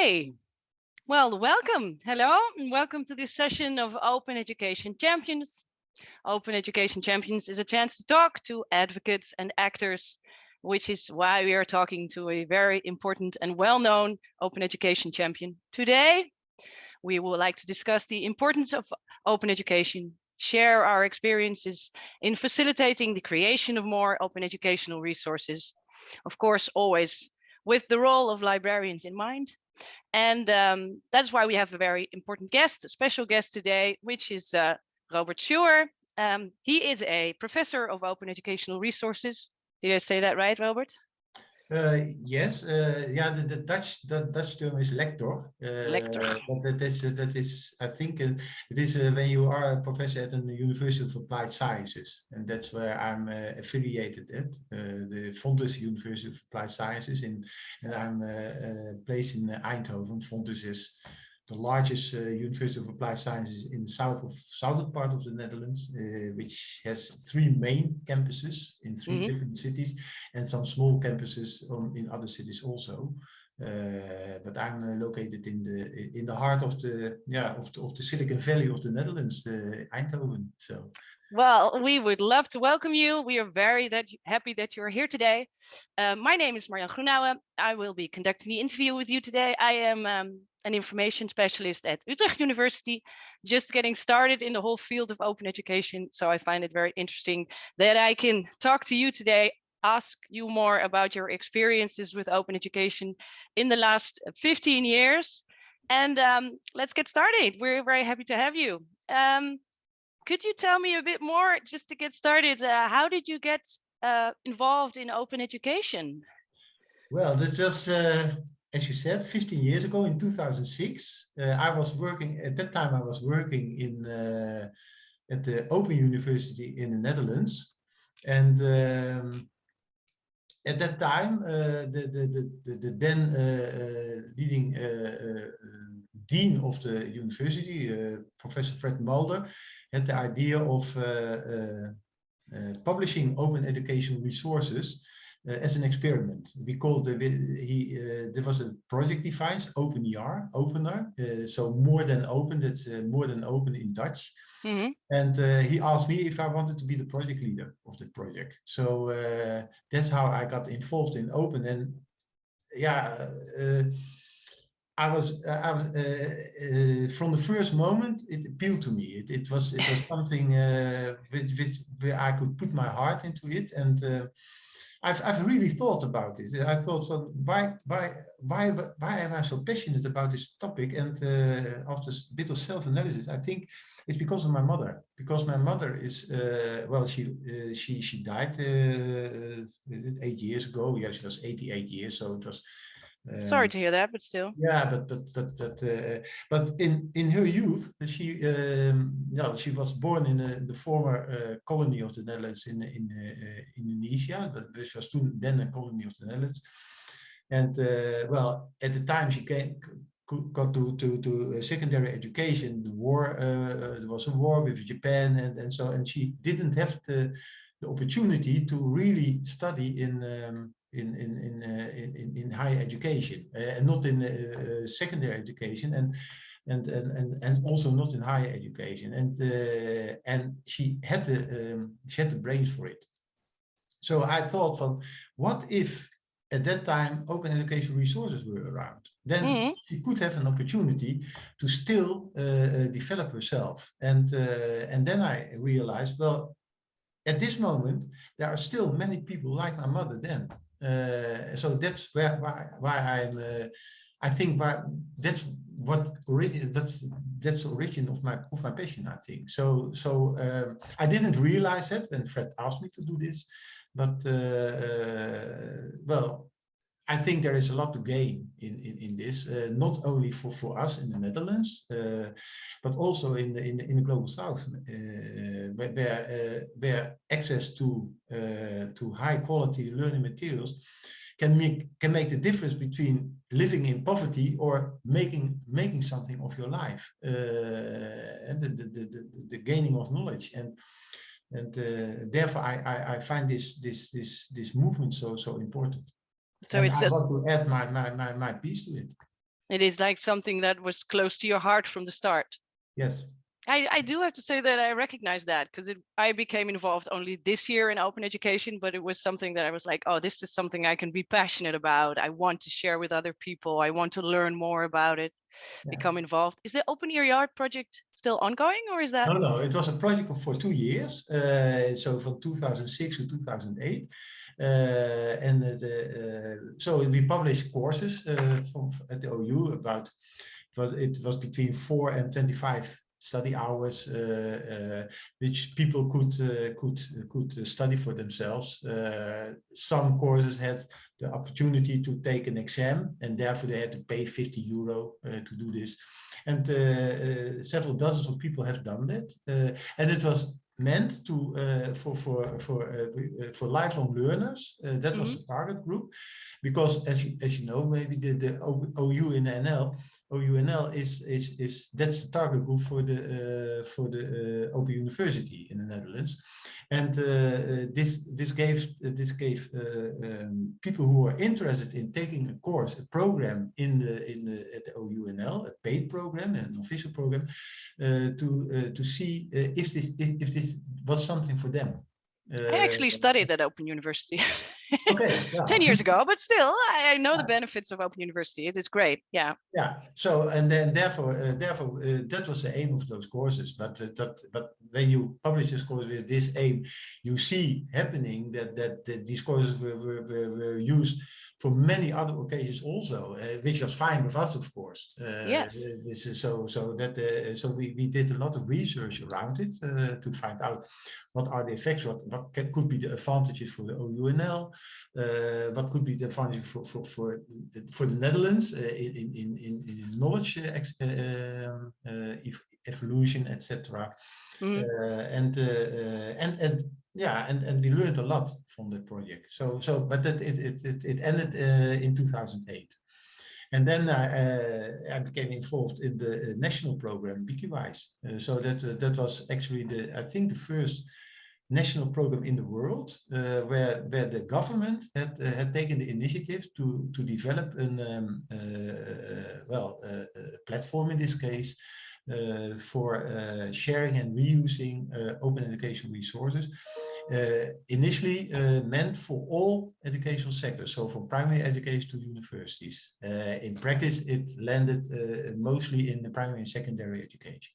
Hey, well, welcome. Hello, and welcome to this session of Open Education Champions. Open Education Champions is a chance to talk to advocates and actors, which is why we are talking to a very important and well-known open education champion. Today, we would like to discuss the importance of open education, share our experiences in facilitating the creation of more open educational resources. Of course, always with the role of librarians in mind. And um, that's why we have a very important guest, a special guest today, which is uh, Robert Schuwer. Um, he is a professor of open educational resources. Did I say that right, Robert? Uh, yes, eh, uh, yeah, the, the Dutch the Dutch term is lector. Uh, lector. But that is that is I think it is when you are a professor at the University of Applied Sciences, and that's where I'm affiliated at the Fontys University of Applied Sciences, in, and I'm placed in Eindhoven. Fontys is the largest uh, University of Applied Sciences in the south of southern part of the Netherlands, uh, which has three main campuses in 3 mm -hmm. different cities and some small campuses on, in other cities also. Uh, but I'm uh, located in the in the heart of the yeah of the, of the Silicon Valley of the Netherlands, the Eindhoven. So. Well, we would love to welcome you. We are very that happy that you're here today. Uh, my name is Marjan Groenauwe. I will be conducting the interview with you today. I am um, an information specialist at Utrecht University, just getting started in the whole field of open education. So I find it very interesting that I can talk to you today, ask you more about your experiences with open education in the last 15 years. And um, let's get started. We're very happy to have you. Um, could you tell me a bit more, just to get started, uh, how did you get uh, involved in open education? Well, that just uh, as you said, 15 years ago in 2006, uh, I was working, at that time I was working in uh, at the Open University in the Netherlands. And um, at that time, uh, the, the, the, the, then uh, uh, leading uh, dean of the university, Professor Fred Mulder, had the idea of publishing open educational resources as an experiment. We called the, he uh, there was a project defined OpenER, opener, uh, so more than open, that's more than open in Dutch. Mm -hmm. And he asked me if I wanted to be the project leader of the project. So that's how I got involved in open. And yeah, I was, I was uh, uh, from the first moment, it appealed to me. It, it was, it was something uh, which, which, where I could put my heart into it, and I've, I've really thought about this. I thought, well, why, why, why, why am I so passionate about this topic? And uh, after a bit of self-analysis, I think it's because of my mother. Because my mother is, uh, well, she uh, she she died uh, eight years ago. Yeah, she was 88 years, so it was um, Sorry to hear that, but still. Yeah, but but but but uh, but in in her youth, she um, yeah she was born in a, the former uh, colony of the Netherlands in in uh, Indonesia, which was then a colony of the Netherlands. And uh, well, at the time she came got to to to secondary education. The war uh, there was a war with Japan, and and so and she didn't have the the opportunity to really study in um, in in in, uh, in in higher education uh, and not in uh, secondary education and and and and and also not in higher education. And uh, and she had the um, she had the brains for it. So i thought from what if at that time open education resources were around? Then mm -hmm. she could have an opportunity to still uh, develop herself. And uh, and then i realized well at this moment there are still many people like my mother then uh, so that's where why, why I'm uh, I think why, that's what that's that's the origin of my of my passion I think. So so um, I didn't realize it when Fred asked me to do this but uh, well I think there is a lot to gain in, in, in this, uh, not only for, for us in the Netherlands, uh, but also in the, in, the, in the global south, uh, where, where, uh, access to, uh, to high quality learning materials can make, can make the difference between living in poverty or making, making something of your life uh, and the, the, the, the, gaining of knowledge. And, and therefore I, I, I find this, this, this, this movement so, so important. So and it's I just want to add my, my, my, my piece to it. It is like something that was close to your heart from the start. Yes. I, I do have to say that I recognize that because I became involved only this year in open education, but it was something that I was like, oh, this is something I can be passionate about. I want to share with other people. I want to learn more about it, Yeah. become involved. Is the OpenER project still ongoing or is that? No, no, it was a project for two years. Uh, so from 2006 to 2008. Uh, and the, uh, so we published courses uh, from at the OU about it was it was between four and 25 study hours uh, uh, which people could uh, could could study for themselves. Some courses had the opportunity to take an exam and therefore they had to pay 50 euro to do this. And several dozens of people have done that. And it was meant to uh, for for for uh, uh, for lifelong learners. Uh, that was the target group, because as you as you know, maybe the the OU in NL, OUNL is is is that's the target group for the uh, for the uh, Open University in the Netherlands, and uh, this this gave this gave um, people who are interested in taking a course, a program in the in the at the OUNL, a paid program, an official program, to to see if this if, if this was something for them. I actually studied at Open University okay, yeah. 10 years ago, but still, I, I know the benefits of Open University. It is great. Yeah. Yeah. So and then therefore uh, therefore uh, that was the aim of those courses. But uh, that but when you publish this course with this aim, you see happening that that, that these courses were, were, were, were used for many other occasions also, uh, which was fine with us, of course. Uh, Yes. uh, This is so so that uh, so we, we did a lot of research around it uh, to find out what are the effects, what what ca- could be the advantages for the OUNL, uh, what could be the advantage for for for the, for the Netherlands uh, in in in in knowledge um, uh, ev- evolution, etc. Uh, and uh, uh, and and yeah, and and we learned a lot from that project. So so, but that it it it, it ended uh, in 2008. And then I, uh, I became involved in the uh, national program Wikiwijs. Uh, so that that was actually the I think the first national program in the world uh, where where the government had uh, had taken the initiative to to develop an um, uh, well platform in this case for sharing and reusing open education resources initially uh, meant for all educational sectors, so from primary education to universities. Uh, in practice, it landed uh, mostly in the primary and secondary education.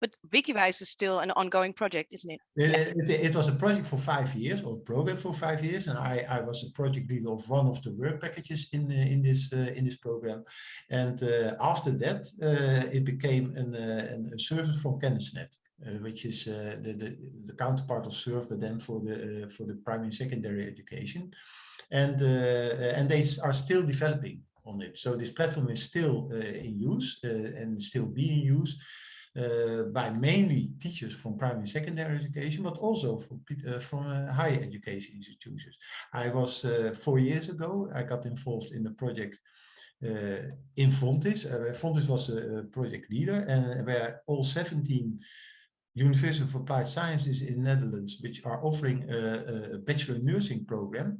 But Wikiwijs is still an ongoing project, isn't it? Uh, It, it was a project for five years, or program for five years, and I, I was a project leader of one of the work packages in uh, in this uh, in this program. And uh, after that, uh, it became an, uh, an- a service from Kennisnet, which is uh, the, the the counterpart of Surf, but then for the uh, for the primary and secondary education. And uh, and they are still developing on it. So this platform is still uh, in use uh, and still being used uh, by mainly teachers from primary and secondary education, but also from, uh, from uh, higher education institutions. I was uh, four years ago, I got involved in the project uh, in Fontys. Uh, Fontys was a project leader and where all 17 University of Applied Sciences in Netherlands, which are offering a, a bachelor nursing program,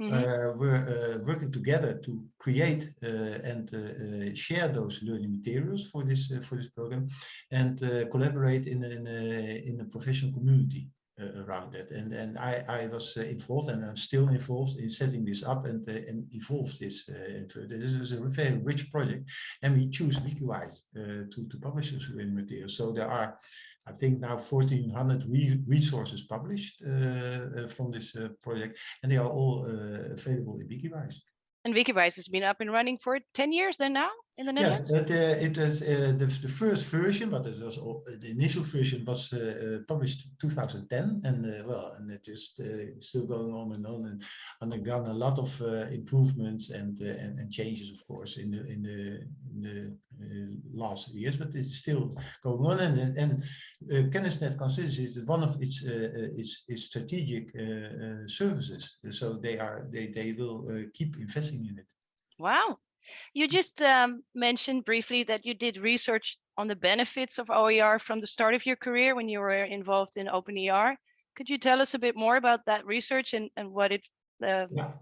Mhm. uh, we're uh, working together to create uh, and uh, uh, share those learning materials for this uh, for this program, and uh, collaborate in in a, in a professional community uh, around it. And and I I was uh, involved, and I'm still involved in setting this up and uh, and evolve this. Uh, this is a very rich project, and we choose Wikiwijs uh, to to publish this learning materials. So there are. I think now 1,400 re resources published uh, uh, from this uh, project, and they are all available in Wikiwijs. And Wikiwijs has been up and running for 10 years then now in the Yes, Netherlands? it, uh, it is uh, the, the first version, but it was all, the initial version was uh, published 2010, and uh, well, and it is uh, still going on and on, and undergone a lot of uh, improvements and, uh, and and changes, of course, in the in the, in the uh, last years, but it's still going on, and and uh, Kennisnet considers it one of its its, its strategic uh, uh, services, so they are they they will uh, keep investing in it. Wow. You just um, mentioned briefly that you did research on the benefits of OER from the start of your career when you were involved in OpenER. Could you tell us a bit more about that research and, and what it uh, Yeah.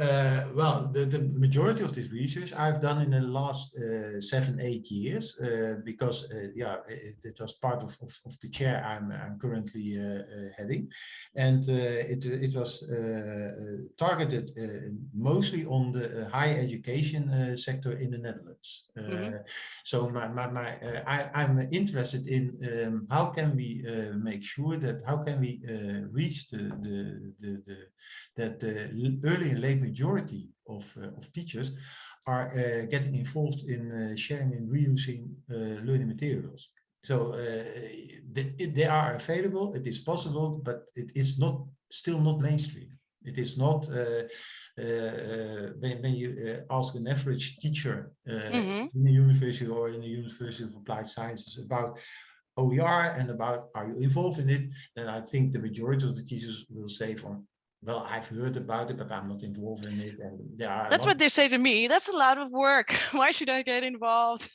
Uh, well, the, the majority of this research I've done in the last uh, seven, eight years, uh, because uh, yeah, it, it, was part of, of, of, the chair I'm, I'm currently uh, uh, heading. And it, it was targeted mostly on the higher education sector in the Netherlands. Mm -hmm. So my, my, my I, I'm interested in um, how can we make sure that, how can we reach the, the, the, the that the early and late majority of, uh, of teachers are uh, getting involved in uh, sharing and reusing learning materials. So they, they are available, it is possible, but it is not still not mainstream. It is not uh, uh, when, when, you uh, ask an average teacher mm -hmm. in the university or in the University of Applied Sciences about OER and about are you involved in it, then I think the majority of the teachers will say from well, I've heard about it, but I'm not involved in it. And there are that's what they say to me. That's a lot of work. Why should I get involved?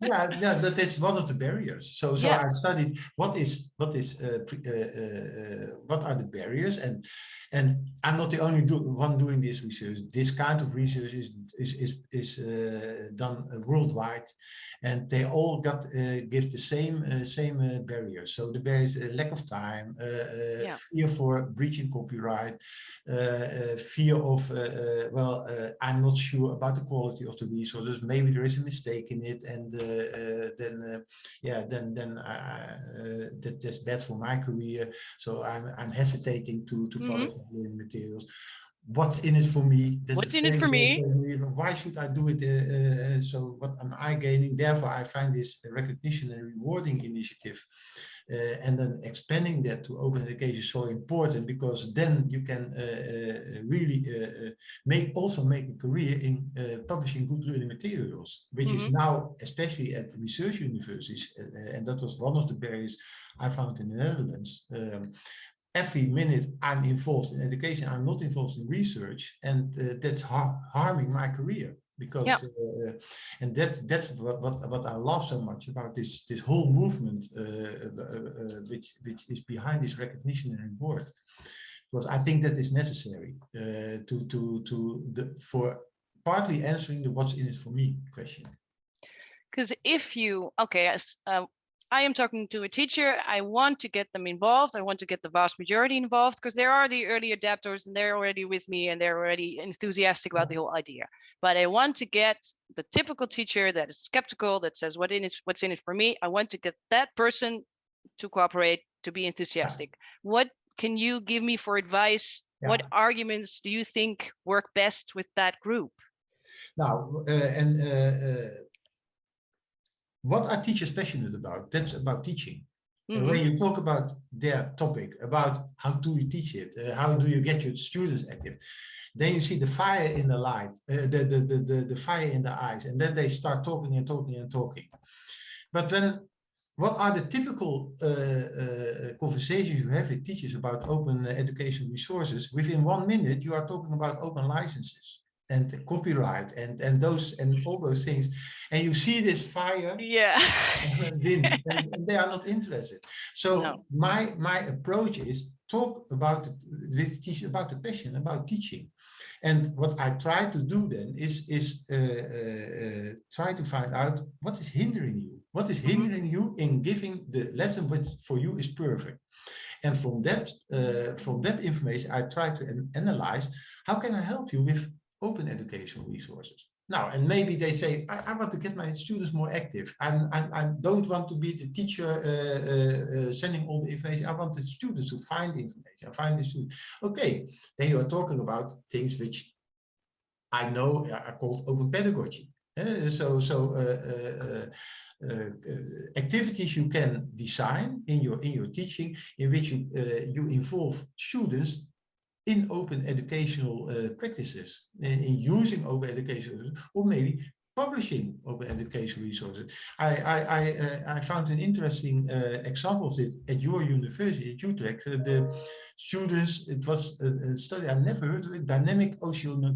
Yeah, yeah, that is one of the barriers. So, so yeah. I studied what is what is uh, uh, uh, what are the barriers, and and I'm not the only do, one doing this research. This kind of research is is is, is uh, done worldwide, and they all got uh, give the same uh, same barriers. So the barriers: lack of time, yeah. fear for breaching copyright uh, fear of, uh, uh, well, I'm not sure about the quality of the resources. Maybe there is a mistake in it, and then, yeah, then then that, that's bad for my career. So I'm I'm hesitating to to mm -hmm. publish materials what's in it for me? What's in it for me? Why should I do it? Uh, uh, so what am I gaining? Therefore, I find this recognition and rewarding initiative uh, and then expanding that to open education so important because then you can uh, uh, really uh, make also make a career in publishing good learning materials, which mm -hmm. is mm-hmm. now, especially at research universities, and that was one of the barriers I found in the Netherlands. Um, every minute I'm involved in education, I'm not involved in research, and uh, that's har harming my career because yep. uh, and that that's what, what what I love so much about this this whole movement uh, uh, uh which which is behind this recognition and reward because I think that is necessary uh, to to to the for partly answering the what's in it for me question because if you okay as uh, I am talking to a teacher. I want to get them involved. I want to get the vast majority involved because there are the early adapters and they're already with me and they're already enthusiastic about the whole idea. But I want to get the typical teacher that is skeptical, that says what in is what's in it for me. I want to get that person to cooperate, to be enthusiastic. What can you give me for advice? Yeah. What arguments do you think work best with that group? Now, uh, and uh, uh what are teachers passionate about? That's about teaching. Mm -hmm. When you talk about their topic, about how do you teach it, uh, how do you get your students active, then you see the fire in the light, uh, the, the, the, the, the fire in the eyes, and then they start talking and talking and talking. But when what are the typical uh, uh, conversations you have with teachers about open education resources? Within one minute, you are talking about open licenses and copyright and and those and all those things. And you see this fire yeah. and, and, and, they are not interested. So no. my my approach is talk about with teach about the passion about teaching. And what i try to do then is is uh, uh, uh, try to find out what is hindering you. What is mm-hmm. hindering you in giving the lesson which for you is perfect? And from that uh, from that information i try to an analyze how can i help you with open educational resources. Now, and maybe they say, I, I want to get my students more active. I'm, I, I don't want to be the teacher uh, uh, uh, sending all the information. I want the students to find information, find the students. Okay, then you are talking about things which I know are called open pedagogy. Uh, so, so uh, uh, activities you can design in your in your teaching in which you you involve students in open educational uh, practices, in, in, using open education, or maybe publishing open education resources. I, I, I, uh, I found an interesting uh, example of it at your university, at Utrecht. Uh, the students, it was a, a, study I never heard of it, dynamic oceano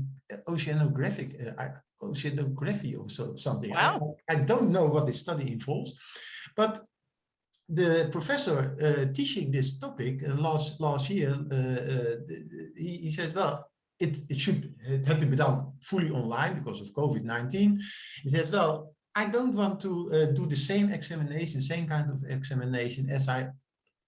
oceanographic, uh, oceanography or so, something. Wow. I, I don't know what this study involves, but the professor uh, teaching this topic uh, last last year, uh, uh he, he, said, well, it, it should, it had to be done fully online because of COVID-19. He said, well, I don't want to uh, do the same examination, same kind of examination as I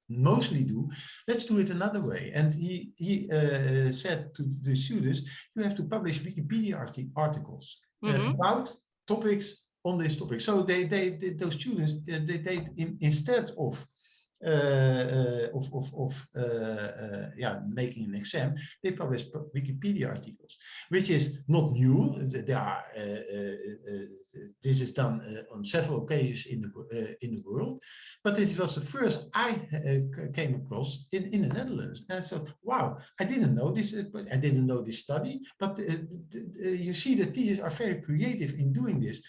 mostly do. Let's do it another way. And he, he uh, said to the students, you have to publish Wikipedia arti articles mm -hmm. about topics on this topic. So they, they, they those students, uh, they, they in, instead of uh, uh of, of, of uh, uh, yeah, making an exam, they publish Wikipedia articles, which is not new. There are, uh, this is done on several occasions in the in the world, but this was the first I came across in in the Netherlands, and so wow, I didn't know this. I didn't know this study, but you see the teachers are very creative in doing this,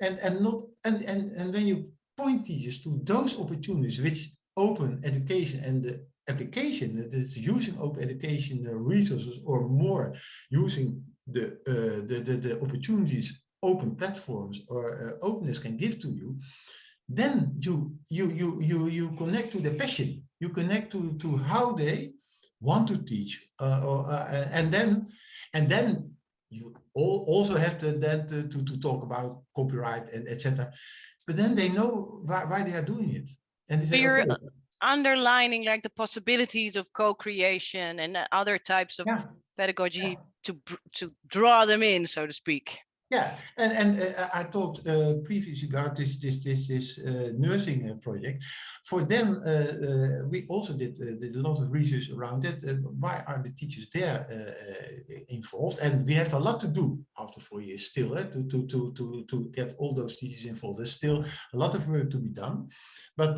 and and not and and and when you point teachers to those opportunities which open education and the application that is using open education resources or more using the, uh, the, the, the, opportunities open platforms or uh, openness can give to you, then you, you, you, you, you connect to the passion, you connect to, to how they want to teach uh, or, uh, and then, and then you also have to then to, to, to talk about copyright and etc. But then they know why, why they are doing it. And so you're okay. underlining like the possibilities of co-creation and other types of yeah. pedagogy yeah. to to draw them in, so to speak. Yeah, and and uh, I talked uh, previously about this this this this uh, nursing uh, project. For them, uh, uh, we also did did a lot of research around it. why are the teachers there involved? And we have a lot to do after four years still eh, to to to to to get all those teachers involved. There's still a lot of work to be done, but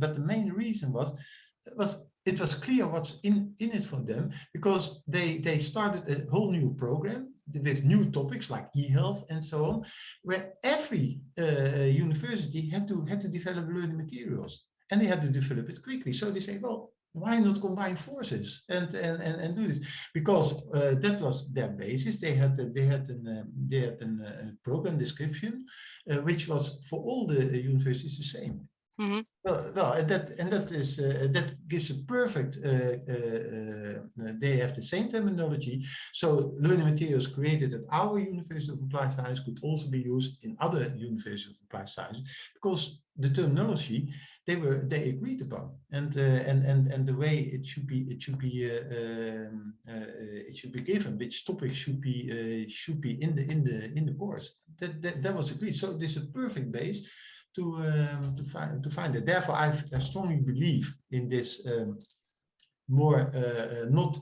but the main reason was was it was clear what's in in it for them because they they started a whole new program with new topics like e-health and so on, where every uh, university had to had to develop learning materials and they had to develop it quickly. So they say, well, why not combine forces and and and, and do this? Because uh, that was their basis. They had uh, they had an uh, they had a program description, uh, which was for all the universities the same. Mm -hmm. Well, and that and that is uh, that gives a perfect. Uh, uh, they have the same terminology, so learning materials created at our University of Applied Science could also be used in other universities of applied science because the terminology they were they agreed upon, and and and and the way it should be it should be um, it should be given, which topics should be should be in the in the in the course. That that, that was agreed. So this is a perfect base to um, to find to find it. Therefore, I, strongly believe in this um, more uh, uh, not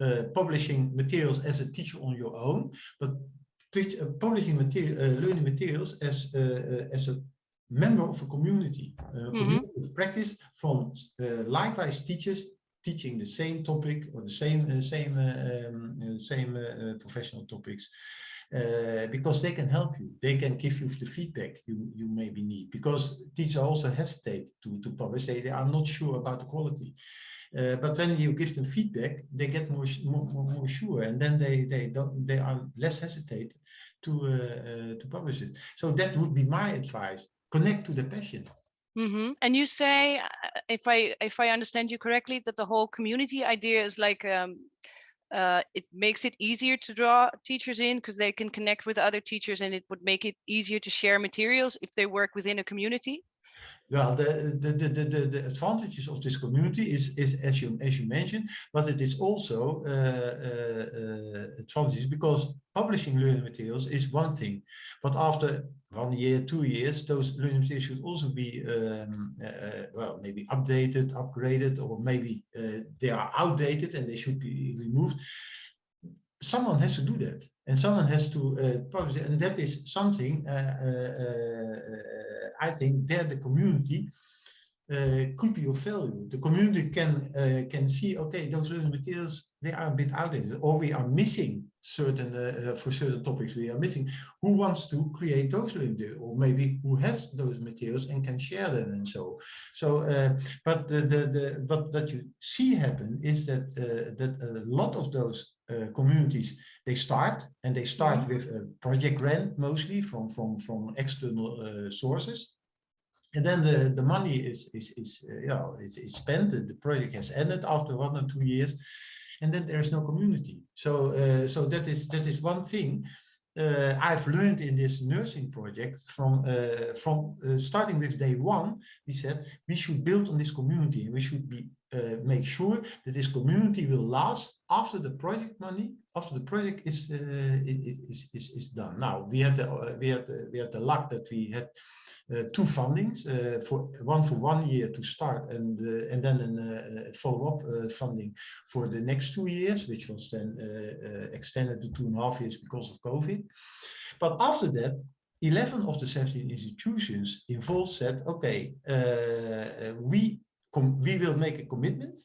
uh, publishing materials as a teacher on your own, but teach, uh, publishing material, uh, learning materials as uh, as a member of a community, a mm -hmm. community of practice from likewise teachers teaching the same topic or the same same um, same professional topics uh, because they can help you. They can give you the feedback you, you maybe need because teachers also hesitate to, to publish. They, they are not sure about the quality. Uh, but when you give them feedback, they get more more, more sure, and then they they don't they are less hesitate to uh, uh, to publish it. So that would be my advice: connect to the passion. Mm -hmm. And you say, uh, if I if I understand you correctly, that the whole community idea is like um, uh, it makes it easier to draw teachers in because they can connect with other teachers and it would make it easier to share materials if they work within a community? Well, the, the, the, the, the advantages of this community is, is as you as you mentioned, but it is also uh, uh, uh, advantages because publishing learning materials is one thing, but after one year, two years, those learning materials should also be um, uh, well maybe updated, upgraded, or maybe uh, they are outdated and they should be removed. Someone has to do that, and someone has to uh, publish it, and that is something I think there the community uh, could be of value. The community can uh, can see, okay, those materials, they are a bit outdated, or we are missing certain, uh, for certain topics we are missing. Who wants to create those learning materials, or maybe who has those materials and can share them and so. So, uh, but the, the, the, what, what you see happen is that, uh, that a lot of those uh, communities they start and they start mm -hmm. with a project grant mostly from from from external uh, sources and then the the money is is is uh, you know is, is spent the project has ended after one or two years and then there is no community. So, uh, so that is that is one thing uh, I've learned in this nursing project from uh, from uh, starting with day one. We said we should build on this community, and we should be uh, make sure that this community will last after the project money after the project is uh, is, is is done. Now we had the we had the, we had the luck that we had uh, two fundings uh, for one for one year to start and uh, and then a follow-up funding for the next two years, which was then extended to two and a half years because of COVID. But after that, 11 of the 17 institutions involved said, okay, uh, we, we will make a commitment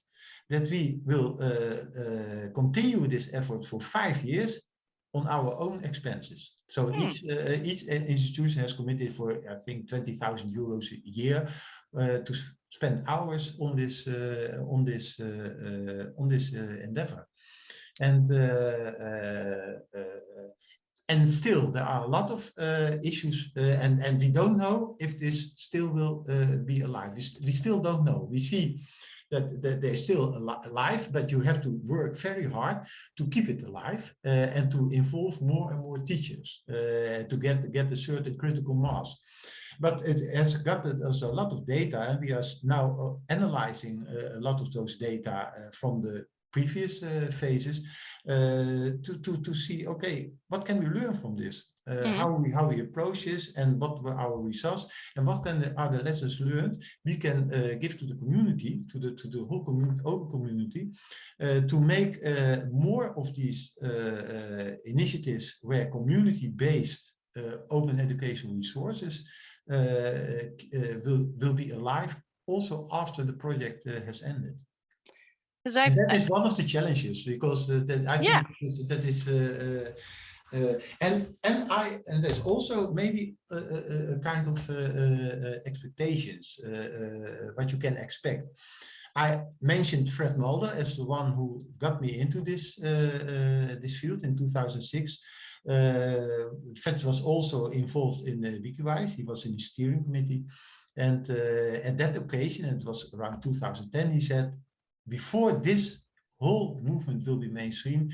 that we will uh, uh, continue this effort for five years on our own expenses. So hmm. each uh, each institution has committed for I think twenty thousand euros a year uh, to spend hours on this uh, on this uh, on this endeavor, and and still there are a lot of issues, and and we don't know if this still will be alive. We, st we still don't know. We see that, that they're still alive, but you have to work very hard to keep it alive uh, and to involve more and more teachers uh, to get, get a certain critical mass. But it has got us a lot of data and we are now uh, analyzing uh, a lot of those data uh, from the previous phases to, to, to see, okay, what can we learn from this? Uh, mm. how we how we approach this and what were our results and what can the, are the lessons learned we can uh, give to the community to the to the whole community open community uh, to make uh, more of these uh, initiatives where community based open educational resources will will be alive also after the project has ended that is one of the challenges because that I yeah. think that is, that is and and I and there's also maybe a, a, a kind of uh, uh, expectations what you can expect. I mentioned Fred Mulder as the one who got me into this this field in 2006. Uh, Fred was also involved in the Wikiwijs. He was in the steering committee. And uh, at that occasion, it was around 2010, he said, before this whole movement will be mainstream,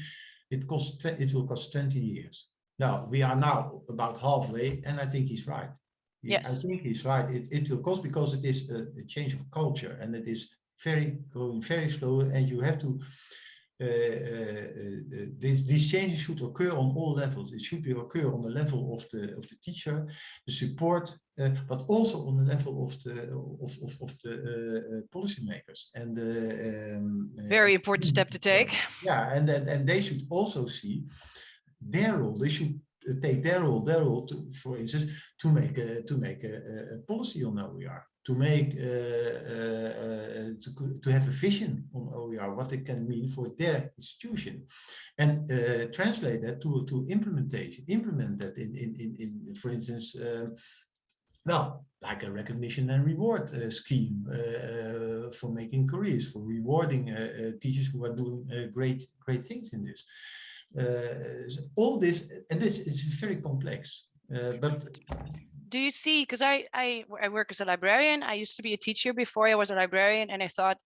it costs it will cost 20 years. Now we are now about halfway, and I think he's right. Yes. I think he's right. It, it will cost because it is a, a change of culture and it is very going very slow and you have to Eh, eh, eh, these, these changes should occur on all levels. It should be occur on the level of the of the teacher, the support, but also on the level of the of of, of the policymakers. And um, very important step to take. Yeah, and and and they should also see their role. They should take their role, their role to, for instance, to make a to make a, a policy on OER to make uh, uh, to, to have a vision on OER, what it can mean for their institution, and uh, translate that to to implementation, implement that in in in, in for instance, um, well, like a recognition and reward uh, scheme uh, for making careers, for rewarding uh, teachers who are doing great great things in this. all this, and this is very complex, but do you see because I, I i work as a librarian i used to be a teacher before i was a librarian and i thought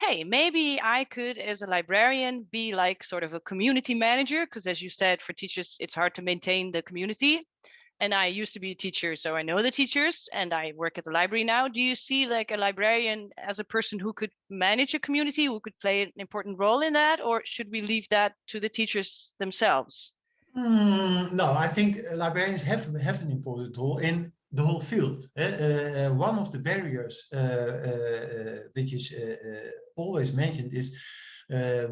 hey maybe i could as a librarian be like sort of a community manager because as you said for teachers it's hard to maintain the community. And i used to be a teacher so i know the teachers and i work at the library now. Do you see like a librarian as a person who could manage a community who could play an important role in that or should we leave that to the teachers themselves Mm, no, I think librarians have, have an important role in the whole field. Uh, one of the barriers uh, uh, which is always mentioned is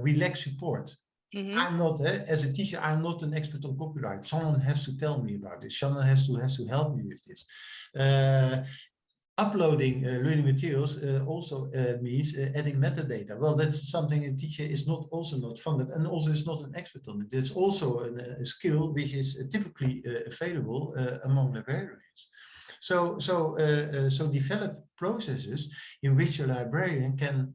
we lack support. Mm -hmm. I'm not, as a teacher, I'm not an expert on copyright. Someone has to tell me about this. Someone has to has to help me with this uploading uh, learning materials uh, also uh, means adding metadata. Well, that's something a teacher is not also not funded and also is not an expert on it. It's also an, a skill which is typically available among librarians. So, so, so develop processes in which a librarian can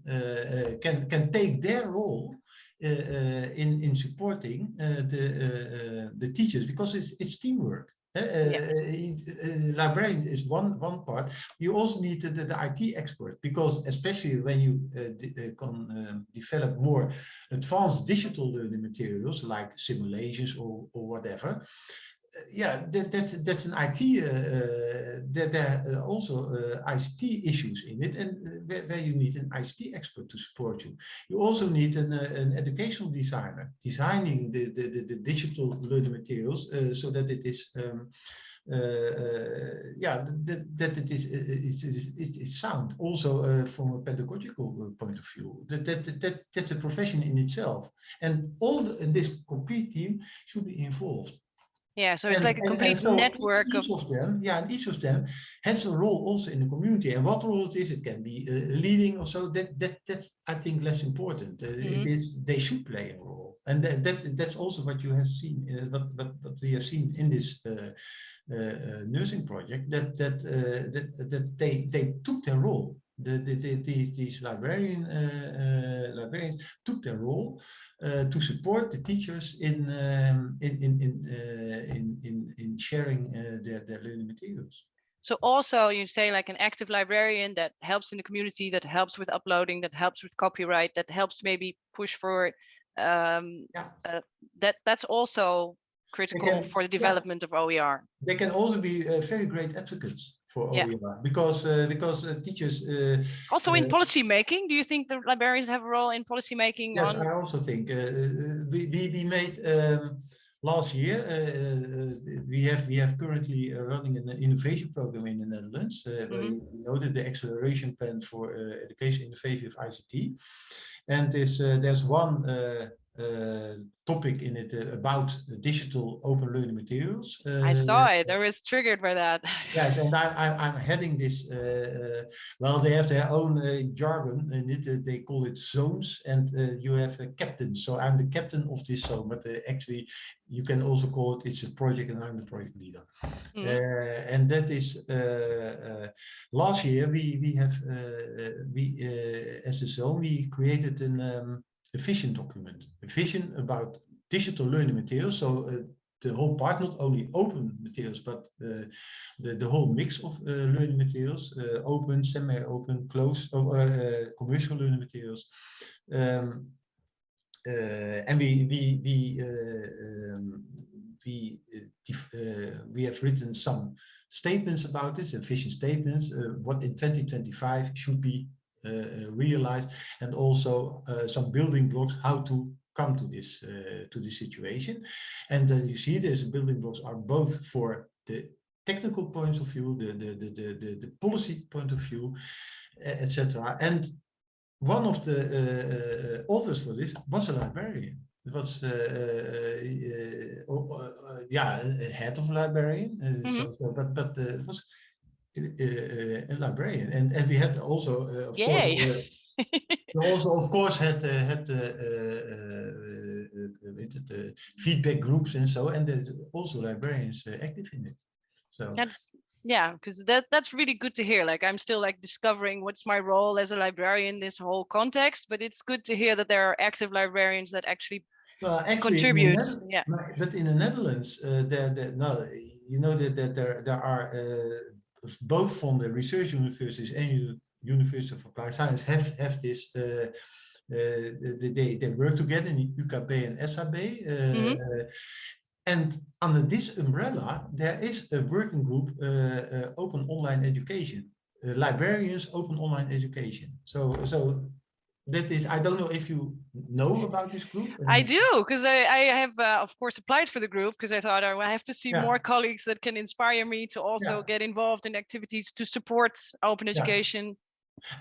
can can take their role uh, in in supporting uh, the uh, the teachers because it's it's teamwork Uh, librarian is one one part. You also need the, the, the IT expert because especially when you de can um, develop more advanced digital learning materials like simulations or, or whatever, yeah, that, that's that's an IT. Uh, eh, that eh, there are eh, also uh, ICT issues in it, and where, where, you need an ICT expert to support you. You also need an, uh, an educational designer designing the the, the, the digital learning materials so that it is. Um, yeah, that, that it is it is, it is sound also from a pedagogical point of view. That, that that that's a profession in itself, and all the, this complete team should be involved. Yeah, so it's and, like a complete and, so network each, of, of, them. Yeah, and each of them has a role also in the community. And what role it is, it can be uh, leading or so. That that that's I think less important. Uh, mm -hmm. It mm-hmm. they should play a role, and that, that that's also what you have seen. Uh, what, what what we have seen in this uh, uh, uh, nursing project. That that that that they they took their role the, the, the, these, these librarian, uh, uh, librarians took their role uh, to support the teachers in um, in in in, in, in in sharing their their learning materials. So also you say like an active librarian that helps in the community, that helps with uploading, that helps with copyright, that helps maybe push for um, yeah. uh, that that's also critical can, for the development yeah. of OER. They can also be uh, very great advocates for OER because uh, because uh, teachers uh, also in uh, policy making. Do you think the librarians have a role in policy making? Yes, on... I also think uh, we, we we made. Um, last year, we have we have currently running an innovation program in the Netherlands. Mm -hmm. We noted the acceleration plan for education innovation of ICT, and this there's one uh, topic in it uh, about digital open learning materials. Uh, I saw it. I was triggered by that. yes, and I, I, I'm heading this. Uh, uh, well, they have their own uh, jargon, and it, they call it zones, and you have a captain. So I'm the captain of this zone, but actually, you can also call it. It's a project, and I'm the project leader. Mm. and that is last year we we have we as a zone we created an. Um, a vision document, a vision about digital learning materials. So uh, the whole part, not only open materials, but uh, the, the whole mix of uh, learning materials, uh, open, semi-open, closed, uh, uh, commercial learning materials. Um, and we, we, we, um, we, we have written some statements about this, vision statements, what in 2025 should be realized and also uh, some building blocks how to come to this to this situation and then you see these building blocks are both for the technical points of view the the the the, the policy point of view etc and one of the uh, authors for this was a librarian. It was, uh, uh, yeah, head of librarian. Mm -hmm. so, so, but but it was a uh, uh, librarian, and and we had also uh, of Yay. course. Uh, we also, of course, had had the feedback groups and so, and there's also librarians active in it. So that's yeah because that that's really good to hear like i'm still like discovering what's my role as a librarian in this whole context but it's good to hear that there are active librarians that actually, well, actually contribute yeah but in the netherlands uh, there, there no you know that, that there there are uh, both from the research universities and University of Applied Science have, have this, uh, uh, they, they work together in UKB and SAB. Uh, mm -hmm. and under this umbrella, there is a working group, Open Online Education, librarians, Open Online Education. So, so that is i don't know if you know about this group i do because I, I have uh, of course applied for the group because i thought oh, i have to see yeah. more colleagues that can inspire me to also yeah. get involved in activities to support open education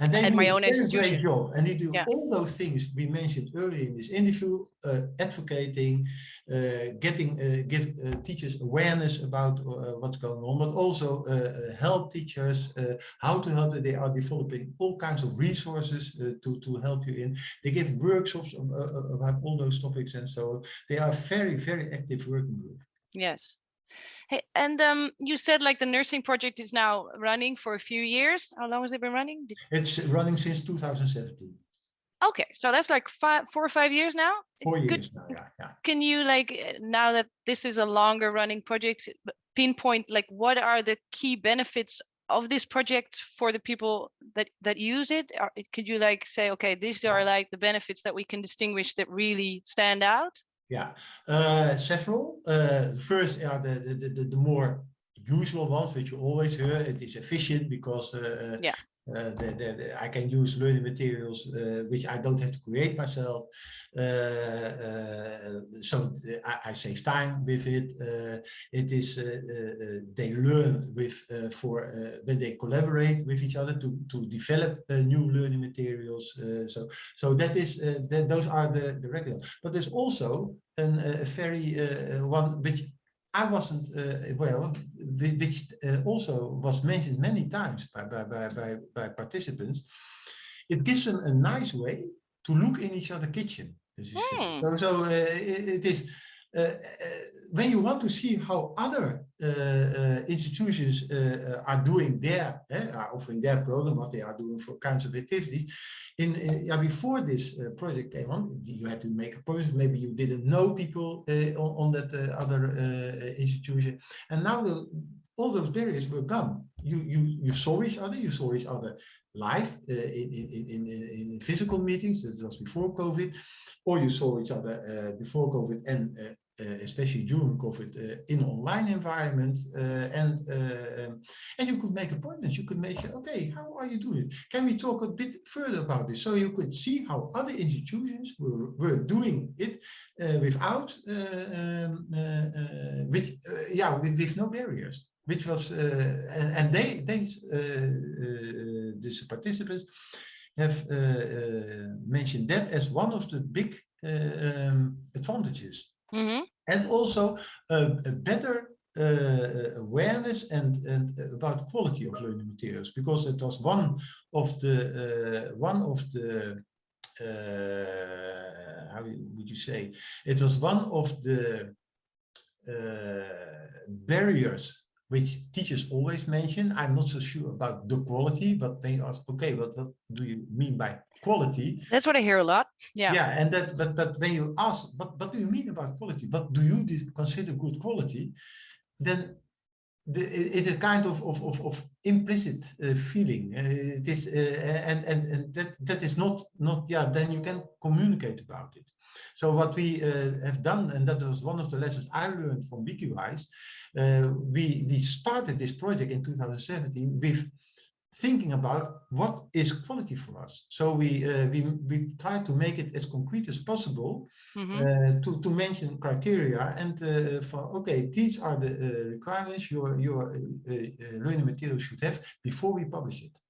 and then my own institution. Job, and they do yeah. all those things we mentioned earlier in this interview, uh, advocating, uh, getting uh, give uh, teachers awareness about uh, what's going on, but also uh, help teachers how to help. They are developing all kinds of resources to to help you in. They give workshops about all those topics, and so on. they are very very active working group. Yes. Hey, and um, you said like the nursing project is now running for a few years. How long has it been running? Did it's running since 2017. Okay, so that's like five, four or five years now. Four years Could, now, yeah, yeah. Can you like now that this is a longer running project, pinpoint like what are the key benefits of this project for the people that that use it or could you like say okay these are like the benefits that we can distinguish that really stand out yeah uh, several. Uh, first are the, the the the more usual ones which you always hear. It is efficient because uh, yeah Eh, the, the, the, I can use learning materials uh, which I don't have to create myself. Uh, so I, I, save time with it. it is they learn with for when they collaborate with each other to to develop new learning materials. so so that is that those are the the regular. But there's also an, a very one which I wasn't uh, well, which uh, also was mentioned many times by, by, by, by, by participants. It gives them a nice way to look in each other's kitchen. Mm. So, so uh, it, it is Uh, uh, when you want to see how other uh, uh institutions are doing their, eh, are offering their program, what they are doing for kinds of activities. In, yeah, before this project came on, you had to make a project. Maybe you didn't know people on, on, that other institution, and now the, all those barriers were gone. You you you saw each other. You saw each other live uh, in, in, in, in, physical meetings, that was before COVID, or you saw each other uh, before COVID and uh, uh, especially during COVID, uh, in online environment, uh, and um, and you could make appointments. You could make, okay, how are you doing? Can we talk a bit further about this? So you could see how other institutions were, were doing it without, um, with, yeah, with, with no barriers which was uh, and, and, they they uh, uh, these participants have mentioned that as one of the big um, advantages Mm -hmm. And also a, a better uh, awareness and, and about quality of learning materials, because it was one of the uh, one of the uh, how would you say it was one of the uh, barriers which teachers always mention. I'm not so sure about the quality, but they ask, okay, what do you mean by quality. That's what I hear a lot. Yeah. Yeah, and that but but when you ask, what what do you mean about quality? What do you consider good quality? Then the, it's a kind of of of, of implicit uh, feeling. Uh, it is uh, and and and that that is not not yeah. Then you can communicate about it. So what we uh, have done, and that was one of the lessons I learned from Wikiwijs, uh, we we started this project in 2017 with thinking about what is quality for us. So we uh, we we try to make it as concrete as possible mm -hmm. uh, to to mention criteria and uh, for okay these are the uh, requirements your your uh, uh, learning material should have before we publish it.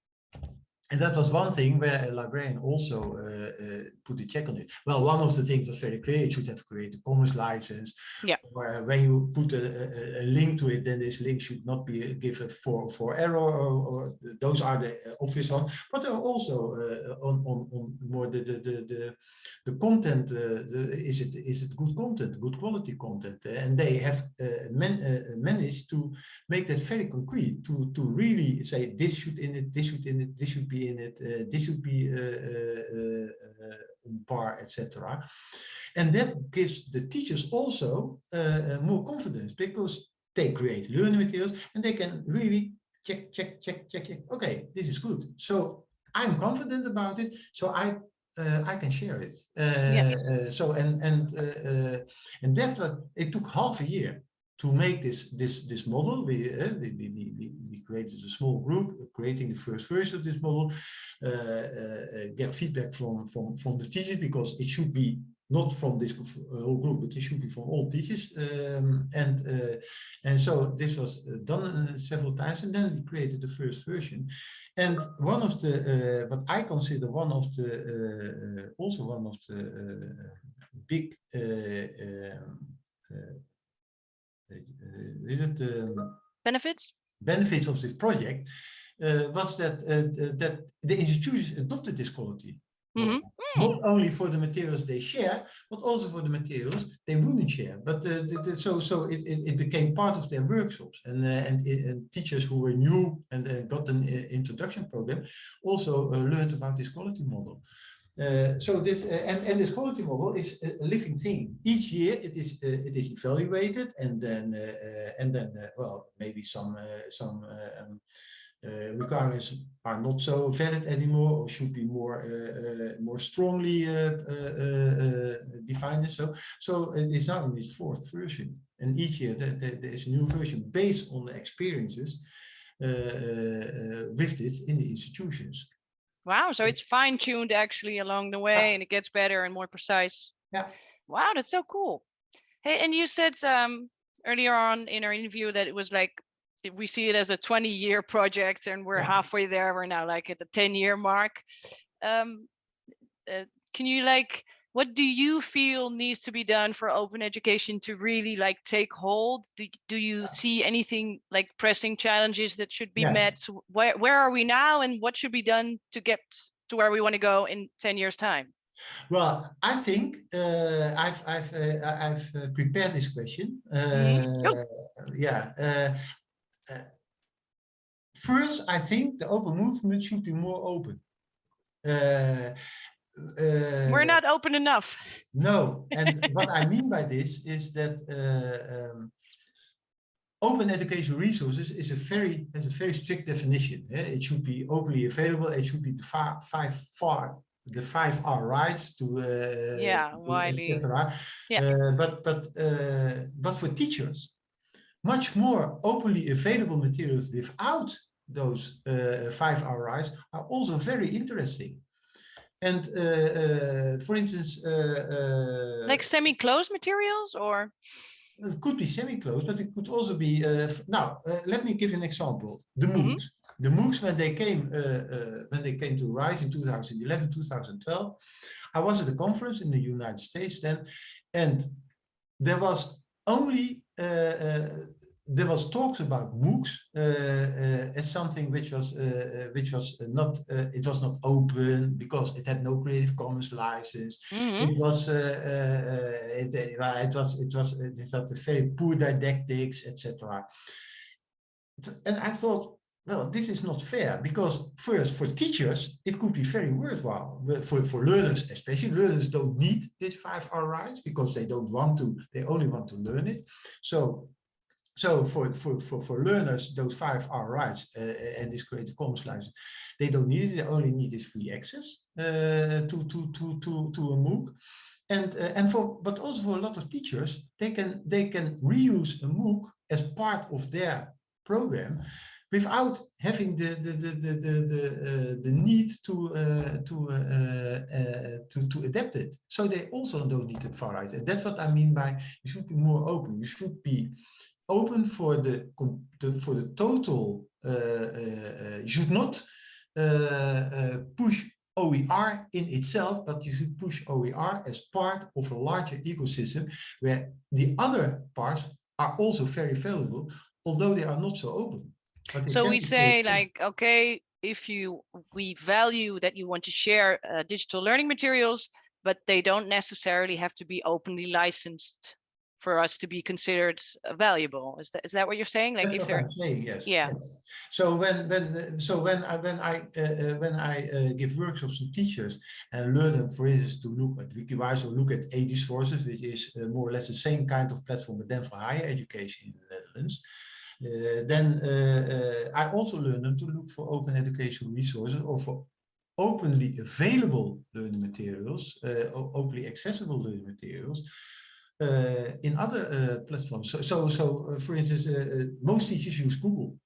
And that was one thing where a librarian also uh, uh, put a check on it. Well, one of the things was very clear, it should have created a commons license. Yeah. Where when you put a, a, a, link to it, then this link should not be given for, for error or, or those are the obvious ones. But also uh, on, on, on more the, the, the, the, the content, uh, the, is, it, is it good content, good quality content? and they have uh, man, uh, managed to make that very concrete, to, to really say this should in it, this should in it, this should be in it, uh, this should be uh, uh, on par, etc. And that gives the teachers also more confidence because they create learning materials and they can really check, check, check, check, check. Okay, this is good. So I'm confident about it. So I uh, I can share it. Uh, yeah. uh, so and and and that it took half a year to make this this this model. We we, we, we created a small group, creating the first version of this model, uh, uh, get feedback from, from, from the teachers because it should be not from this whole group, but it should be from all teachers. Um, and uh, and so this was done several times, and then we created the first version. And one of the, uh, what I consider one of the, uh, also one of the uh, big, um, is it um, benefits? benefits of this project uh, was that uh, that the institutions adopted this quality. Mm -hmm. Not only for the materials they share, but also for the materials they wouldn't share. But uh, the, the, so so it, it, it, became part of their workshops, and uh, and, and, teachers who were new and uh, got an introduction program also learned about this quality model. Uh, so this uh, and and this quality model is a, living thing. Each year it is uh, it is evaluated, and then uh, uh, and then uh, well maybe some some um, uh, requirements are not so valid anymore or should be more uh, more strongly defined. So so it is now in its fourth version, and each year there, there, there is a new version based on the experiences with this in the institutions. Wow, so it's fine tuned actually along the way yeah. and it gets better and more precise. Yeah. Wow, that's so cool. Hey, and you said um, earlier on in our interview that it was like we see it as a 20 year project and we're yeah. halfway there. We're now like at the 10 year mark. Um, uh, can you like what do you feel needs to be done for open education to really like take hold? Do, do you see anything like pressing challenges that should be yes. met? Where where are we now and what should be done to get to where we want to go in 10 years time? Well i think uh, i've i've uh, i've uh, prepared this question mm -hmm. yeah uh, uh, first i think the open movement should be more open uh, We're not open enough. No, and what I mean by this is that uh, um, open education resources is a very has a very strict definition. Eh? It should be openly available. It should be the five five far the five R rights to uh, yeah widely yeah. Uh, but but uh, but for teachers, much more openly available materials without those uh, five R rights are also very interesting. And uh, uh, for instance, uh, like semi-closed materials or? It could be semi-closed, but it could also be. now, let me give an example. The MOOCs. Mm -hmm. The MOOCs, when they came, when they came to Rise in 2011, 2012, I was at a conference in the United States then, and there was only there was talks about MOOCs uh, uh, as something which was uh, which was not it was not open because it had no Creative Commons license. Mm -hmm. It was it, it was it was it had very poor didactics, etc. And I thought, well, this is not fair because first for teachers, it could be very worthwhile. But for, for learners, especially learners don't need this five R rights because they don't want to, they only want to learn it. So so for, for, for, for learners, those five R rights uh, and this Creative Commons license, they don't need it. They only need this free access uh, to, to, to, to, to a MOOC. And, uh, and for, but also for a lot of teachers, they can, they can reuse a MOOC as part of their program without having the the the the the, the, uh, the need to uh, to, uh, uh to to adapt it. So they also don't need to far right, and that's what I mean by you should be more open. You should be open for the, the for the total. Uh, uh, you should not uh, push OER in itself, but you should push OER as part of a larger ecosystem where the other parts are also very valuable, although they are not so open. So we say like, okay, if you we value that you want to share uh, digital learning materials, but they don't necessarily have to be openly licensed for us to be considered uh, valuable. Is that is that what you're saying? Like That's if they're saying, yes. Yeah. Yes. So when when so when I when I uh, uh, when I uh, give workshops to teachers and learn them, for instance, to look at Wikiwijs or look at Edusources, which is uh, more or less the same kind of platform, but then for higher education in the Netherlands. Uh, then I also learn them to look for open educational resources or for openly available learning materials, openly accessible learning materials, uh, Uh, in other uh, platforms. So, so, so uh, for instance, uh, uh, most teachers use Google.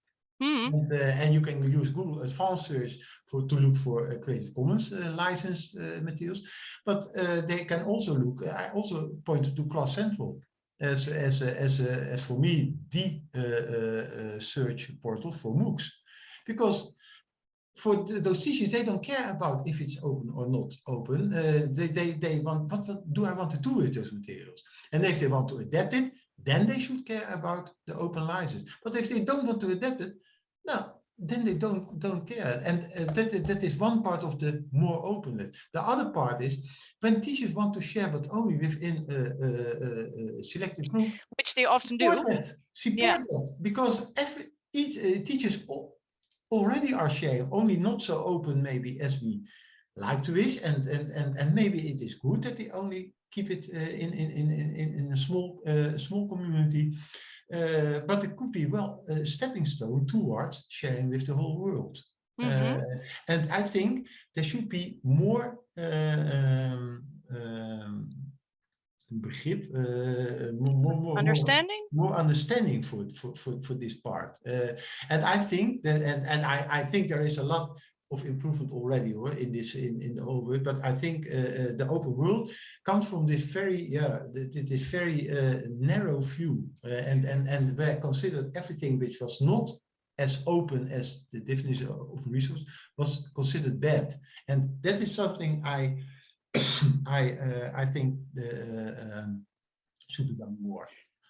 Mm. And, and, you can use Google Advanced Search for to look for Creative Commons licensed materials, but they can also look. I also pointed to Class Central as as as as for me the search portal for MOOCs, because for the, those teachers, they don't care about if it's open or not open. Uh, they, they, they want, what, do I want to do with those materials? And if they want to adapt it, then they should care about the open license. But if they don't want to adapt it, no, then they don't don't care. And uh, that, that is one part of the more openness. The other part is when teachers want to share, but only within a, a, a selected group. Which they often do. That, support yeah. that. Because every each uh, teachers already are sharing, only not so open maybe as we like to wish, and and and and maybe it is good that they only keep it uh, in, in in in in a small uh, small community, uh, but it could be well a stepping stone towards sharing with the whole world. Mm -hmm. and I think there should be more um, um, begrip, uh, more, more, understanding, more, more, understanding for, for, for, for this part. Uh, and I think that, and, and I, I think there is a lot of improvement already or in this in, in the whole world but i think uh, the open world comes from this very yeah this very uh, narrow view uh, and and and where considered everything which was not as open as the definition of open resource was considered bad and that is something i I uh, I think the, um, should be done more.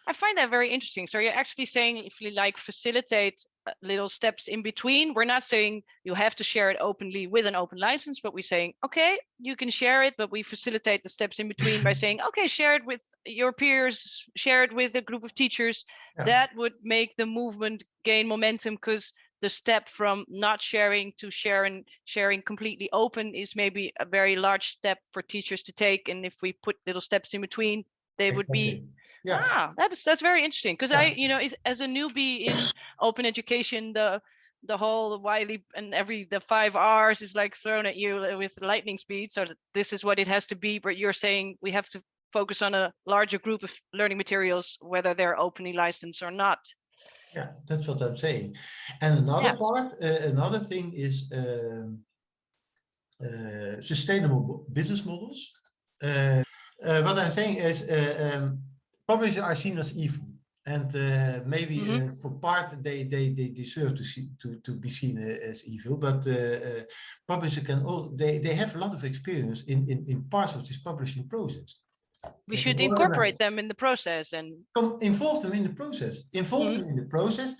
I find that very interesting. So you're actually saying if you like facilitate uh, little steps in between, we're not saying you have to share it openly with an open license, but we're saying, okay, you can share it, but we facilitate the steps in between by saying, okay, share it with your peers, share it with a group of teachers. Yeah. That would make the movement gain momentum because the step from not sharing to sharing sharing completely open is maybe a very large step for teachers to take and if we put little steps in between they would be yeah ah, that's that's very interesting because yeah. i you know as a newbie in open education the the whole Wiley and every the five R's is like thrown at you with lightning speed. So this is what it has to be. But you're saying we have to focus on a larger group of learning materials, whether they're openly licensed or not. Yeah, that's what I'm saying. And another yeah. part, uh, another thing is um, uh, sustainable business models. Uh, uh what I'm saying is uh, um, publishers are seen as evil. And uh, maybe mm -hmm. for part they, they they deserve to see to to be seen as evil, but publishers can all they they have a lot of experience in in in parts of this publishing process we should incorporate them in the process and involve them in the process. Involve mm -hmm. them in the process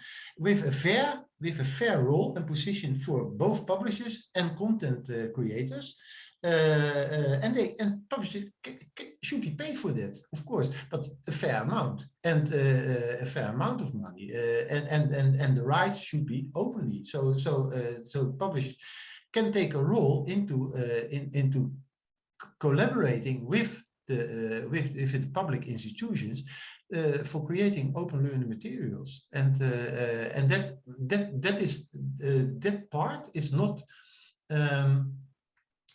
with a fair with a fair role and position for both publishers and content uh, creators. Uh, uh, and they and publishers should be paid for that of course but a fair amount and uh, uh, a fair amount of money uh, and and and and the rights should be openly. So so so publishers can take a role into in, into collaborating with the, uh, with, with the public institutions uh, for creating open learning materials. And, uh, and that, that, that, is, that part is not um,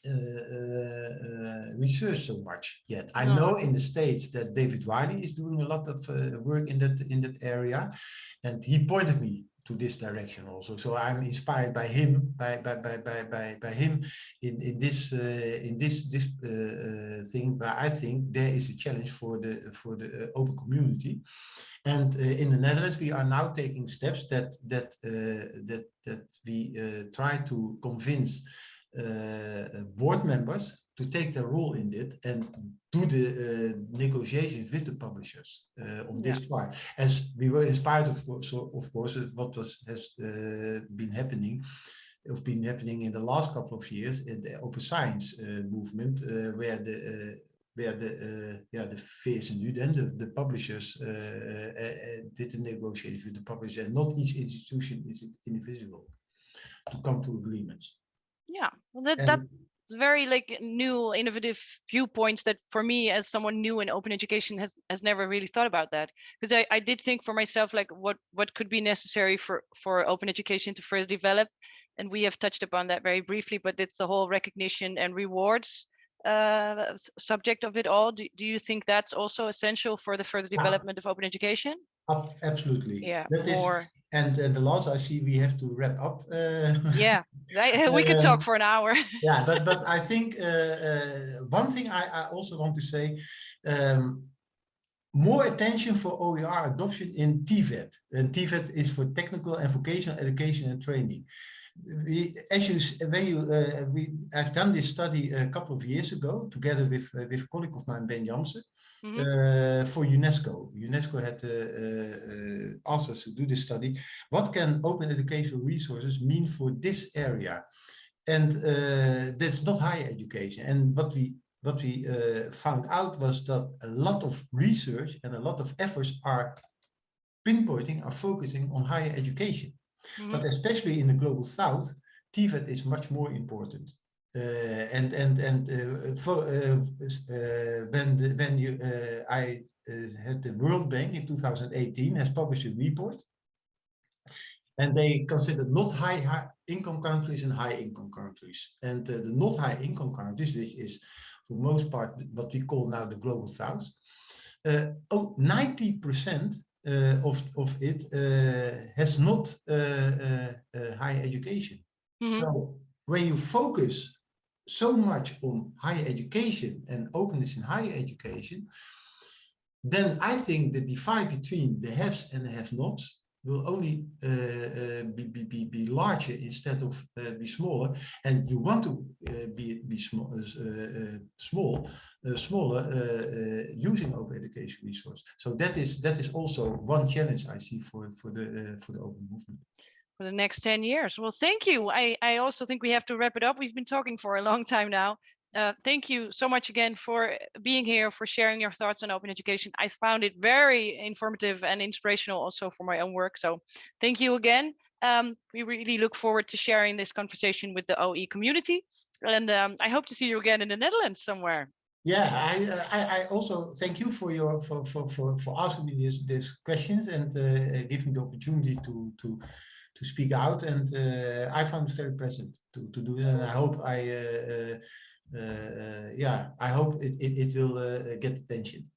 uh, uh, research so much yet. I no. know in the States that David Wiley is doing a lot of uh, work in that in that area, and he pointed me to this direction also. So I'm inspired by him, by by by by by, by him in in this uh, in this this uh, uh, thing. But I think there is a challenge for the for the uh, open community, and uh, in the Netherlands we are now taking steps that that uh, that that we try to convince board members to take their role in it and do the uh, negotiations with the publishers uh, on this yeah. part. As we were inspired, of course, of course, of what was has uh, been happening, of been happening in the last couple of years in the open science uh, movement, uh, where the uh, where the uh, yeah the VSNU then the, the publishers did the negotiations with the publishers, and not each institution is individual to come to agreements. Yeah, well, that, and, that very like new innovative viewpoints that for me as someone new in open education has has never really thought about that. Because I, I did think for myself like what what could be necessary for for open education to further develop and we have touched upon that very briefly but it's the whole recognition and rewards uh, subject of it all. Do, do you think that's also essential for the further development of open education? Absolutely. Yeah that more and the last I see we have to wrap up. Uh, yeah, right. we could talk for an hour. yeah, but but I think uh, uh, one thing I, I also want to say, um, more attention for OER adoption in TVET. And TVET is for technical and vocational education and training. We, as you, when you, uh, we, I've done this study a couple of years ago together with uh, with a colleague of mine, Ben Janssen, mm -hmm. for UNESCO. UNESCO had asked us to do this study. What can open educational resources mean for this area? And that's not higher education. And what we what we uh, found out was that a lot of research and a lot of efforts are pinpointing, are focusing on higher education. Mm -hmm. But especially in the global south, TVET is much more important. uh, and and and uh, for, uh, when the, when you I had the World Bank in 2018 has published a report, and they considered not high, high income countries and high income countries, and the not high income countries, which is for most part what we call now the global south, oh 90 percent uh, of, of it uh, has not uh, higher education. Mm -hmm. So when you focus so much on higher education and openness in higher education, then I think the divide between the haves and the have-nots will only uh, uh, be, be, be, larger instead of uh, be smaller. And you want to uh, be, be uh, uh, small, small smaller using open education resource. So that is that is also one challenge I see for for the for the open movement for the next 10 years. Well, thank you. I, I also think we have to wrap it up. We've been talking for a long time now. Uh, thank you so much again for being here, for sharing your thoughts on open education. I found it very informative and inspirational also for my own work. So thank you again. Um, we really look forward to sharing this conversation with the OE community. And um, I hope to see you again in the Netherlands somewhere. Yeah, I, uh, I, I also thank you for your for for for, for asking me these these questions and uh, giving the opportunity to to to speak out. And uh, I found it very pleasant to, to do it. And I hope I, uh, uh, Eh, yeah, I hope it, it, it will eh, get attention.